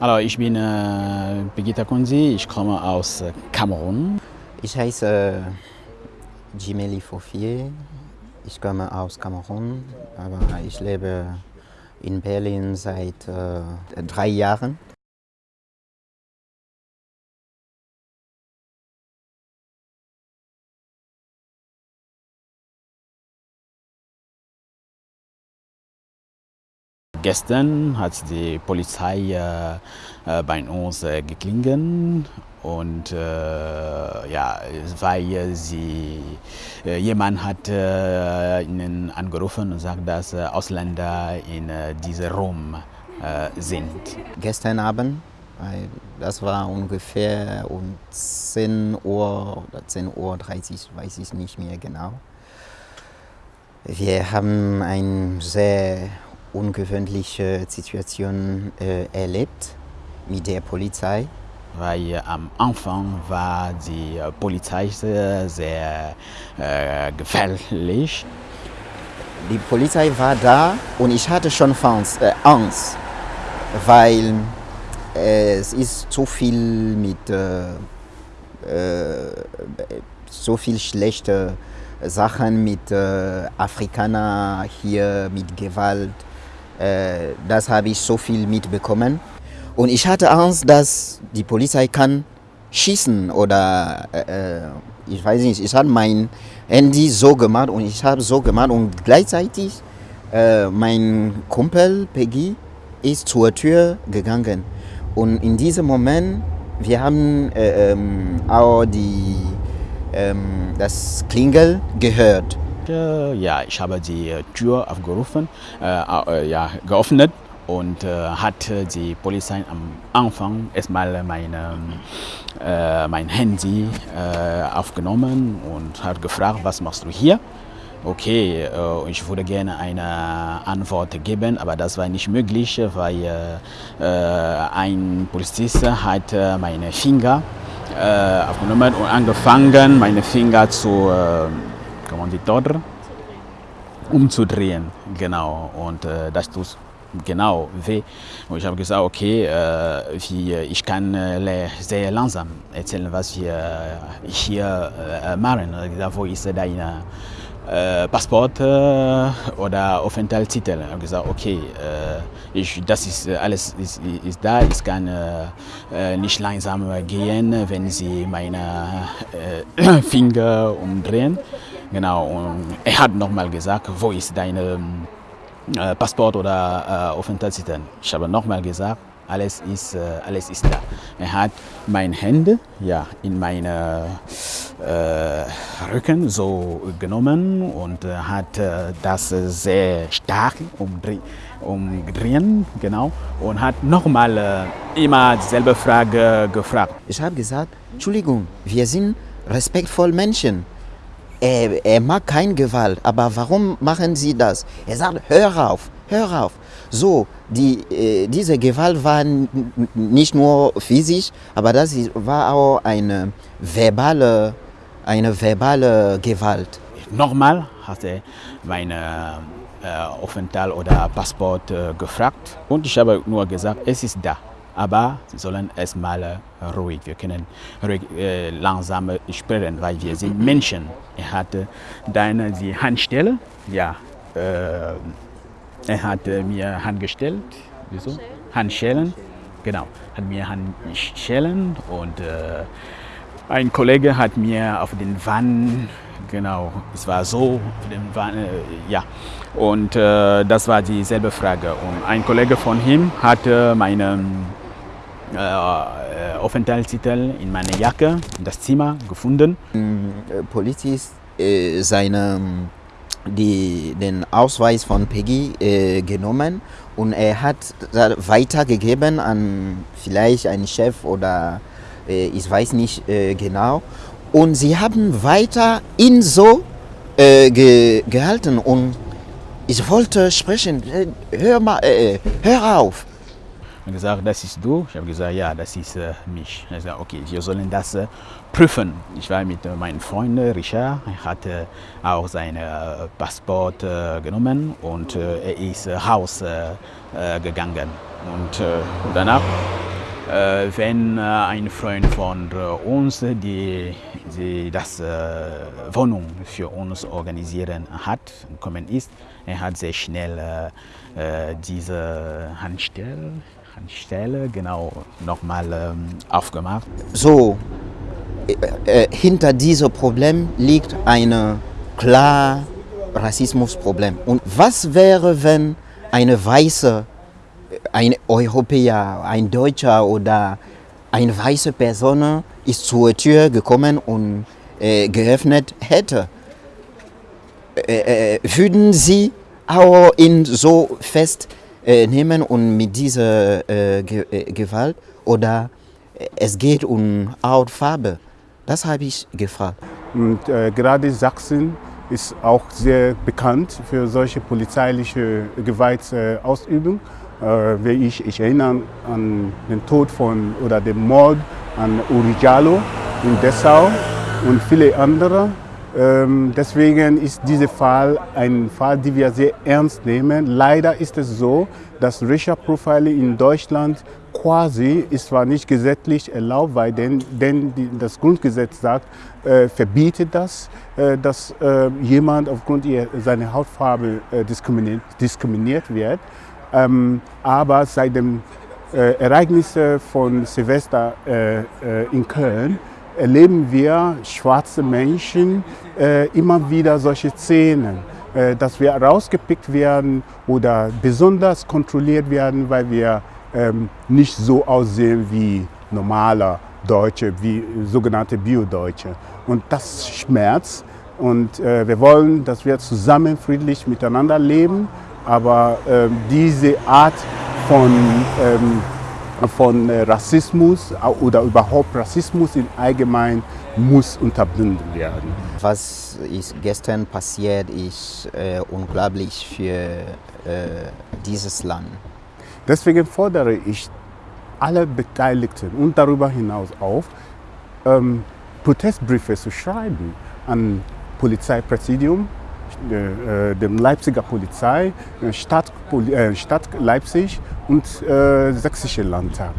Also ich bin äh, Begita Konzi, ich komme aus äh, Kamerun. Ich heiße Jimeli Fofier, ich komme aus Kamerun, aber ich lebe in Berlin seit äh, drei Jahren. Gestern hat die Polizei äh, äh, bei uns äh, geklingelt und äh, ja, weil sie, äh, jemand hat äh, ihnen angerufen und sagt, dass Ausländer in diesem Raum sind. Gestern Abend, das war ungefähr um 10 Uhr oder 10.30 Uhr, weiß ich nicht mehr genau. Wir haben ein sehr ungewöhnliche Situation äh, erlebt mit der Polizei. Weil äh, am Anfang war die Polizei sehr, sehr äh, gefährlich. Die Polizei war da und ich hatte schon Angst, äh, weil äh, es ist zu viel mit äh, so viel schlechte Sachen mit Afrikanern hier, mit Gewalt. Äh, das habe ich so viel mitbekommen. Und ich hatte Angst, dass die Polizei kann schießen oder äh, äh ich weiß nicht, ich habe mein Handy so gemacht und ich habe so gemacht und gleichzeitig äh, mein Kumpel Peggy ist zur Tür gegangen. Und in diesem Moment, wir haben äh, ähm, auch die, ähm, das Klingel gehört ja, ich habe die Tür aufgerufen, äh, äh, ja, geöffnet und äh, hat die Polizei am Anfang erstmal meine, äh, mein Handy äh, aufgenommen und hat gefragt, was machst du hier? Okay, äh, ich würde gerne eine Antwort geben, aber das war nicht möglich, weil ein Polizist hat meine Finger aufgenommen und angefangen, meine Finger zu Kommanditor umzudrehen. Genau. Und äh, das tut genau weh. Und ich habe gesagt, okay, äh, wie, ich kann äh, sehr langsam erzählen, was wir äh, hier äh, machen. Wo ist dein äh, Passport äh, oder Aufenthaltstitel? Ich habe gesagt, okay, ich, das ist alles ist, ist da. Ich kann nicht langsam gehen, wenn Sie meine Finger umdrehen. Genau, er hat nochmal gesagt, wo ist dein äh, Passport oder äh, Aufenthaltstitel? Ich habe nochmal gesagt, alles ist, äh, alles ist da. Er hat meine Hände ja, in meine äh, Rücken so genommen und äh, hat äh, das sehr stark umdreht umdrehen, genau, und hat nochmal äh, immer dieselbe Frage gefragt. Ich habe gesagt, Entschuldigung, wir sind respektvoll Menschen. Er, er mag keine Gewalt, aber warum machen Sie das? Er sagt, hör auf, hör auf. So, die, äh, diese Gewalt war nicht nur physisch, aber das war auch eine verbale, eine verbale Gewalt. Nochmal hat er meine äh, Aufenthalt oder Passport äh, gefragt und ich habe nur gesagt, es ist da aber sie sollen erstmal äh, ruhig, wir können ruhig, äh, langsam sprechen, weil wir sind Menschen. Er hatte dann die Handstelle, ja, äh, er hat mir Handgestellt, wieso? Handschellen, genau, hat mir Handschellen und äh, ein Kollege hat mir auf den Wand, genau, es war so, auf den Wand, äh, ja, und äh, das war dieselbe Frage. Und ein Kollege von ihm hatte meine äh, Aufenthaltstitel in meiner Jacke, in das Zimmer gefunden. Äh, Polizist äh, seine, die, den Ausweis von Peggy äh, genommen und er hat weitergegeben an vielleicht einen Chef oder äh, ich weiß nicht äh, genau. Und sie haben weiter ihn so äh, ge gehalten und ich wollte sprechen, hör, mal, hör auf und gesagt, das ist du. Ich habe gesagt, ja, das ist äh, mich. Er gesagt, okay, wir sollen das äh, prüfen. Ich war mit äh, meinem Freund Richard, er hatte auch sein äh, Passport äh, genommen und äh, er ist raus gegangen. Und danach Äh, wenn äh, ein Freund von äh, uns die, die das Wohnung für uns organisieren hat, gekommen ist, er hat sehr schnell diese Handstelle, Handstelle genau nochmal ähm, aufgemacht. So, äh, hinter diesem Problem liegt ein klar Rassismusproblem. Und was wäre, wenn eine weiße ein Europäer, ein Deutscher oder eine weiße Person ist zur Tür gekommen und äh, geöffnet hätte. Äh, äh, würden Sie auch ihn so festnehmen und mit dieser äh, äh, Gewalt oder es geht um Hautfarbe? Das habe ich gefragt. Und äh, gerade Sachsen ist auch sehr bekannt für solche polizeiliche Gewaltausübung. Äh, wie ich, ich erinnere an den Tod von oder den Mord an Uri Jallo in Dessau und viele andere. Ähm, deswegen ist dieser Fall ein Fall, den wir sehr ernst nehmen. Leider ist es so, dass Racial Profiling in Deutschland quasi ist zwar nicht gesetzlich erlaubt, weil denn, denn das Grundgesetz sagt, äh, verbietet das, äh, dass äh, jemand aufgrund seiner Hautfarbe äh, diskriminiert, diskriminiert wird. Ähm, aber seit dem äh, Ereignis von Silvester äh, äh, in Köln erleben wir schwarze Menschen äh, immer wieder solche Szenen, äh, dass wir rausgepickt werden oder besonders kontrolliert werden, weil wir ähm, nicht so aussehen wie normale Deutsche, wie sogenannte Bio-Deutsche. Und das schmerzt. Und äh, wir wollen, dass wir zusammen friedlich miteinander leben aber ähm, diese Art von, ähm, von äh, Rassismus oder überhaupt Rassismus im Allgemeinen muss unterbunden werden. Was ist gestern passiert, ist äh, unglaublich für äh, dieses Land. Deswegen fordere ich alle Beteiligten und darüber hinaus auf, ähm, Protestbriefe zu schreiben an Polizeipräsidium, äh, dem Leipziger Polizei, Stadt, Stadt Leipzig und äh, Sächsische Landtag.